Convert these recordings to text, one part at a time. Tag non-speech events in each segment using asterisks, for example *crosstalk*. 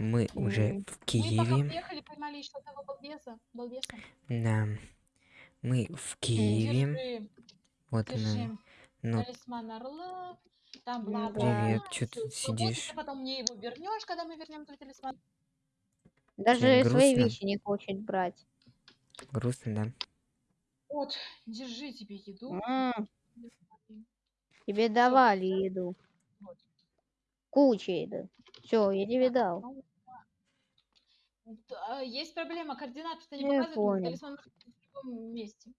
Мы уже в Мы пока Киеве. приехали, поймали еще одного балбеса. балбеса. Да. Мы в Киеве. Держи, Вот держи. мы. Ну, Талисман орла. Там Ну бла привет, чё ты всё, сидишь? свободно, Потом мне его вернешь, когда мы вернем твой талисман. Даже Тебе свои грустно? вещи не хочет брать. грустно, да? Вот, держи тебе еду. М, Тебе давали еду. Вот. Куча еды. Все, я тебе дал. Ну, Есть проблема, координаты-то не Я показывают, понял. талисман может быть в другом месте.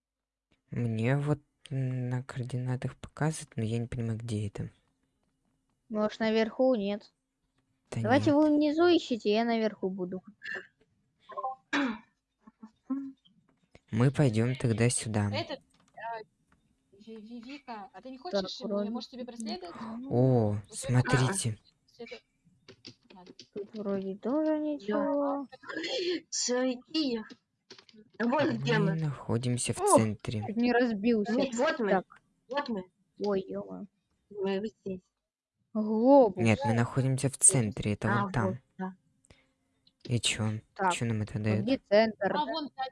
Мне вот на координатах показывает, но я не понимаю, где это. Может, наверху нет. Да Давайте нет. вы внизу ищите, я наверху буду. Мы пойдем тогда сюда. Этот, а, Ви- Ви- Вика, а ты не хочешь может, тебе проследовать? О, это- смотрите. Следуй. Ладно. Тут вроде тоже ничего. Сойти. Вот где Мы находимся в О! центре. Не разбился. Нет, вот мы. Так. Вот мы. Ой, ё Мы вот здесь. Глобус. Нет, мы находимся в центре, это А, вон там. вот, да. И чё? Так, Чё нам это дает? где центр? А вон та-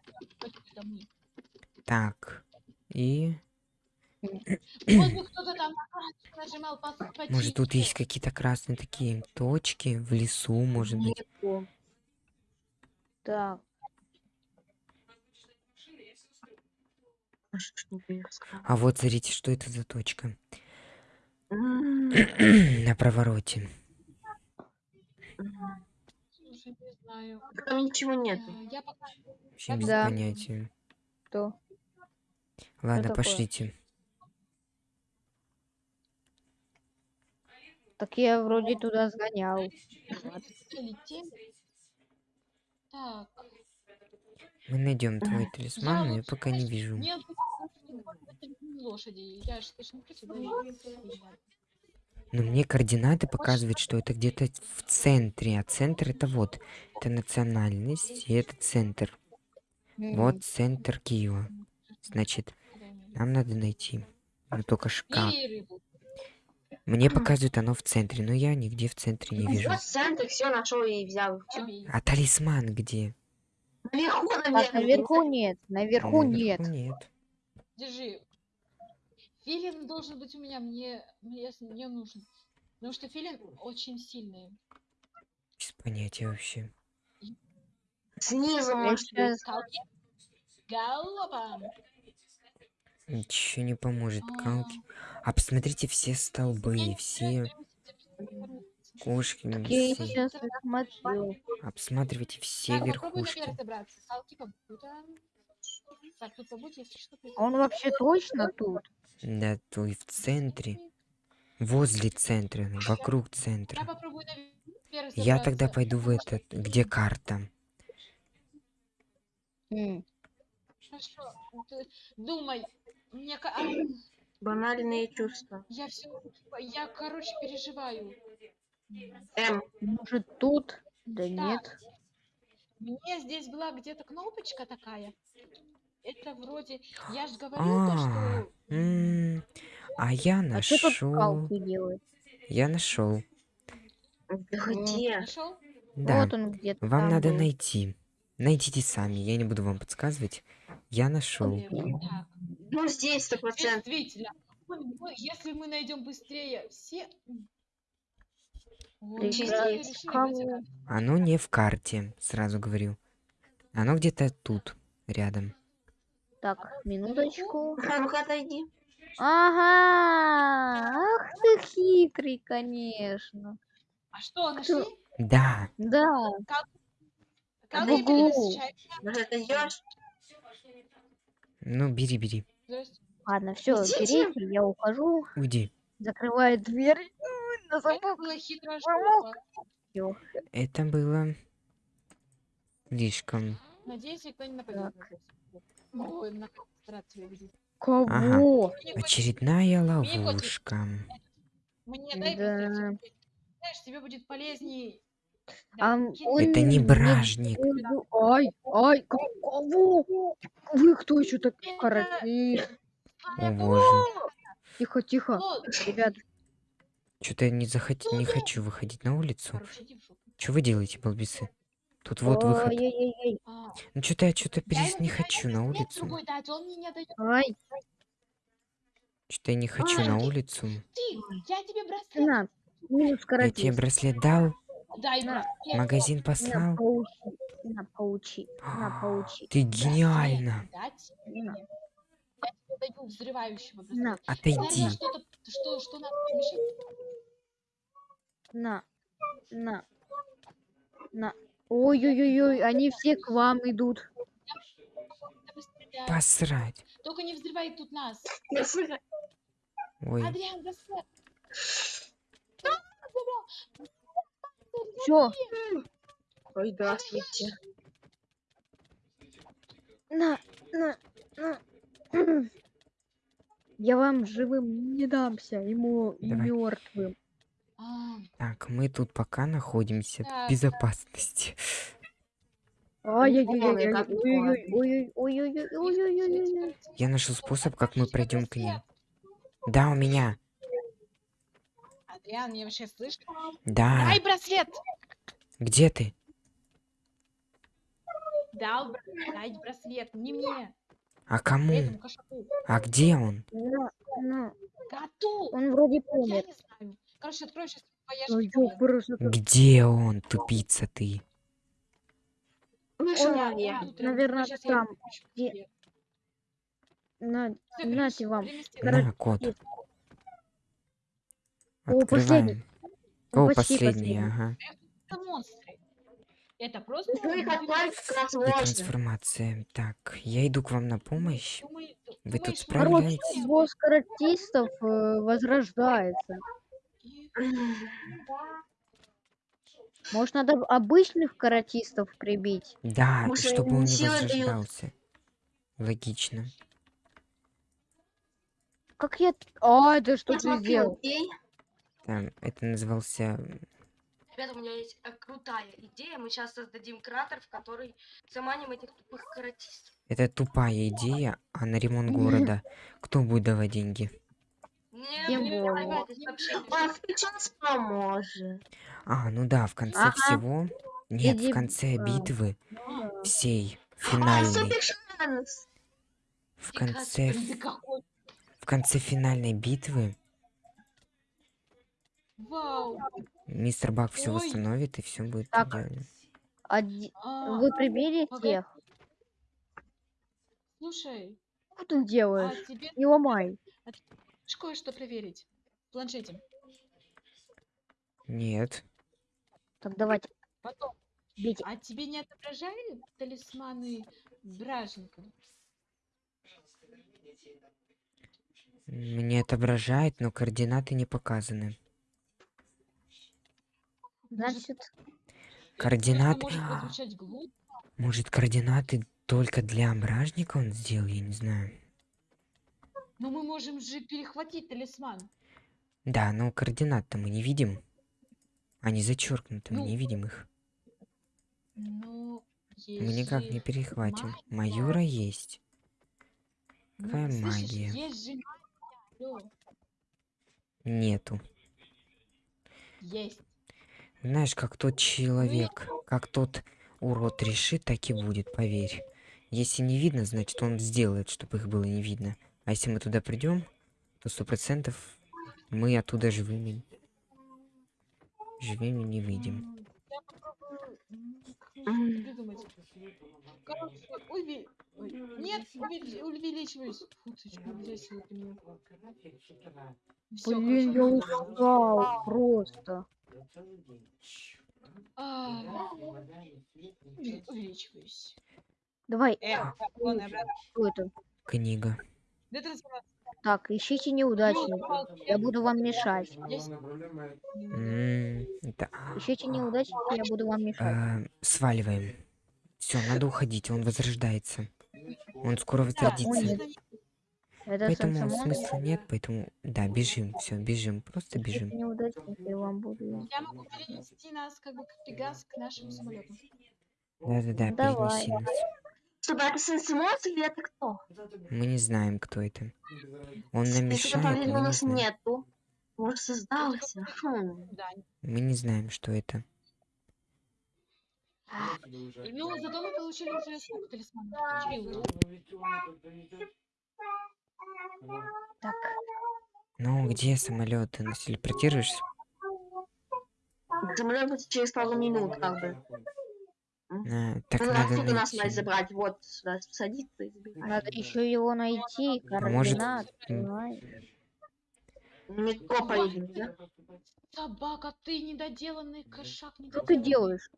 это мы. Так. И *clears throat* может тут есть какие-то красные такие точки в лесу, может быть. Так, А? А вот смотрите, что это за точка. *clears throat* На провороте. м. Слушай, не знаю. Там ничего нет. Э, Я пока... Вообще без понятия. Ладно, такое? пошлите. Так я вроде туда сгонял. Летим. Так. Мы найдем твой талисман, но я пока не вижу. Лошади. Я же. Но мне координаты показывают, что это где-то в центре. А центр это вот. Это национальность, и это центр. Вот центр Киева. Значит, нам надо найти. Но только рыбу. Мне показывают оно в центре, но я нигде в центре не вижу. Вот центр, все нашел и взял. А талисман где? Наверху, Так, наверное. наверху нет, наверху нет. Наверху нет. Держи. Филин должен быть у меня, мне, мне, мне нужен. Потому что филин очень сильный. Без понятия вообще. Снизу, может быть. Галопом. Ничего не поможет, А, калки. А посмотрите все столбы, все кошки, все. Обсматривайте все верхушки. Он вообще точно тут? Да, то и в центре. Возле центра, вокруг центра. Я тогда пойду в этот, где карта. Думай. Мне а, Банальные чувства. я все, я, короче, переживаю. М. Может тут? Да нет. Мне здесь была где-то кнопочка такая. Это вроде, я же говорил то, А, что м, а я А что тут нашел. делают? Я нашел. Где? нашел. Да. Вот он где-то Вам там надо был. найти. Найдите сами, я не буду вам подсказывать. Я нашел. Вот так. Ну, здесь сто процентов. Действительно. Если мы найдем быстрее все. Ой, решили Оно не в карте, сразу говорю. Оно где-то тут, рядом. Так, минуточку. Ну-ка отойди. Ага, ах ты хитрый, конечно. А что, нашли? Да, Да, Как. Может, отойдешь? ну бери, бери. Ладно, все, Идите. берите, я ухожу. Уйди. Закрывает дверь. На Это замок. штука. Это было слишком. Надеюсь, никто не нападет. Кого? Хоть- Очередная ловушка. Мне дай Да. Знаешь, тебе будет полезней. А он Это не бражник. Ай, ай, ко- кого? Вы кто еще так? О боже. Тихо, тихо. Ребят, Что-то я не захот... не хочу выходить на улицу. Что вы делаете, балбесы? Тут вот выход. А, Ну что-то я что-то перес не хочу на улицу. Ай, Что-то я не хочу на улицу. Я тебе браслет дал, Дай На. браслет. магазин На, послал. поучи. На, поучи. На, поучи. Ты гениально. На. мне. Я тебе даю взрывающего На, браслета. Отойди. Наверное, что-то, что, что надо помешать. на, на, на. Ой-ой-ой-ой, они все к вам идут. Посрать. Только не взрывай тут нас. Ой, Адриан. Все. Ой, да, съедьте. На, на, на. *clears throat* Я вам живым не дамся, ему Давай. мертвым. А. Так, мы тут пока находимся в безопасности. Я нашел способ, как мы пройдем к ним. Да, у меня. Адриан, меня вообще слышно? Да. Дай браслет! Где ты? Дал дай браслет, не мне, А кому? этому. А где он? На, на. Коту! Он вроде Я помер. не знаю. Короче, открой сейчас ёпрст. Где он, тупица ты? Он, я. наверное, там, где- На, нате вам. На, кот. О, последний. Открываем. О, почти последний, последний. ага. Это монстры. Это просто... Ну их отправить трансформация. Так, я иду к вам на помощь. Думай- Вы думаешь, тут что Короче, справляетесь? босс каратистов э, возрождается. Может, надо обычных каратистов прибить? Да, Может, чтобы он не возрождался. Логично. Как я... А, это что ты сделал? окей? Там, это назывался... Ребята, у меня есть э, крутая идея. Мы сейчас создадим кратер, в который заманим этих тупых каратистов. Это тупая идея, а на ремонт города кто будет давать деньги? Не. А сейчас поможет. А, ну да, в конце Ага. всего... Нет, Иди, в конце а, битвы Ну всей, А, финальной, шанс. в конце, в конце финальной битвы Вау. мистер Бак все восстановит и все будет Так. идеально. Оди- А, Вы прибили погоди. тех? Слушай, Что ты а делаешь? тебе Не ломай. хочешь кое-что проверить? В планшете. Нет. Так, давайте, Потом. бейте. А тебе не отображали талисманы бражника? Мне отображает, но координаты не показаны. Значит, Координаты... Может. Может, координаты только для бражника он сделал, я не знаю. Но мы можем же перехватить талисман. Да, но координат-то мы не видим. Они зачеркнуты, мы Ну, не видим их. Ну, Мы никак не перехватим. магия. Майора есть. Ну, Какая слышишь, магия? Есть же магия. Нету. Есть. Знаешь, как тот человек, как тот урод решит, так и будет, поверь. Если не видно, значит он сделает, чтобы их было не видно. А если мы туда придем, то сто процентов мы оттуда живыми. Живыми не выйдем. Я попробую ой, Нет, увели- увеличиваюсь. Фу, ты чё. Всё, блин, я ну, устал просто. а, уве- Увеличиваюсь. Давай, Э, вон, что это? Книга. Так, ищите неудачника. Я буду вам мешать. Ищите неудачника, я буду вам мешать. а, сваливаем. Все, надо уходить, он возрождается. Он скоро Да, возродится. Это Поэтому Сансамон. смысла нет, поэтому да, бежим, все, бежим, просто бежим. я могу перенести нас как бы Пегас к нашему самолету. Да-да-да, Давай. перенеси нас. Чтобы это Сенсимонс или это кто? Мы не знаем, кто это. Он нам мешает, там мы у не знаем. нету. Может, создался. Хм. Да, Мы не знаем, что это. И мы, зато мы получили уже сколько талисманов? Четыре. Так, Ну, где самолет? Ты нас телепортируешься? Самолет будет через пару минут, как бы. А, так Ну, надо отсюда нас найти. мать забрать, вот сюда садиться и забирать. надо еще его найти, А может, координаты, м, понимаешь? В метро поедем, да? Собака, ты недоделанный кошак. Что ты делаешь?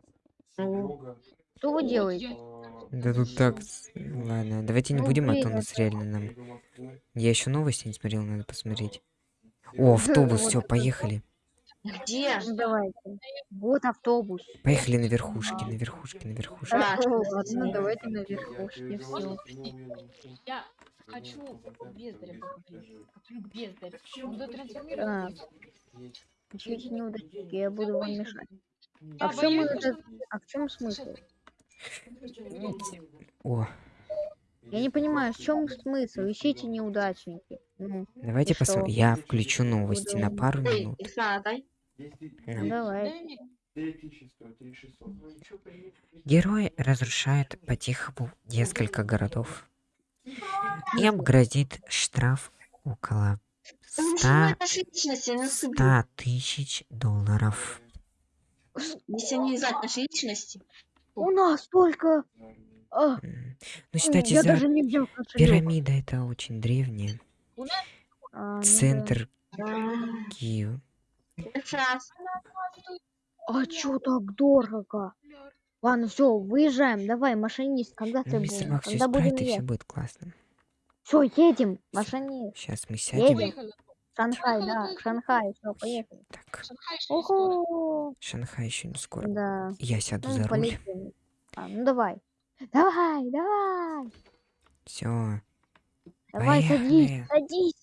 Ну, Что вы делаете? я- Да тут так... Ладно, давайте не Ну, будем, а то нас реально нам... Я еще новости не смотрел, надо посмотреть. О, автобус, все, поехали. где? Ну давайте. Вот автобус. Поехали на верхушке, на верхушке, на верхушке. Да. Ладно, давайте на верхушке все. Я хочу бездаря. Хочу. Он будет А, трансформироваться. Ищите неудачники, я буду вам мешать. Я А в чем боюсь, это? что- А в чем смысл? О, Я не понимаю, в чем смысл? Ищите неудачники. Ну, давайте посмотрим. Я включу новости на пару минут. Давай. Герои разрушают по-тихому несколько городов. Им грозит штраф около Ну, 100, ничего, это ж личности, не наступит. 100 тысяч долларов. Если не знать нашей личности. У нас только... А, Ну, считайте, я за даже не взял пирамида это очень древняя. А, ну да. Центр М, Киева. Сейчас. А чё так дорого? Ладно, все, выезжаем. Давай, машинист, когда ты Ну, мистер будешь? Все Когда будем исправит, и все будет классно. Все, едем, машинист. Сейчас мы сядем. Едем. Шанхай, да. Шанхай, все, поехали. Так, Шанхай еще не скоро. Шанхай еще не скоро. да. Я сяду Ну, за руль. А, ну давай. Давай, давай. Все. Давай, садись, Поехали. садись.